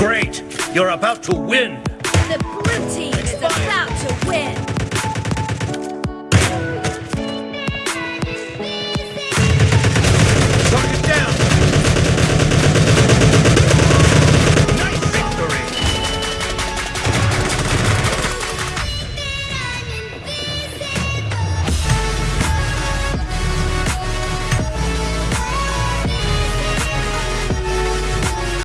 Great! You're about to win! The blue team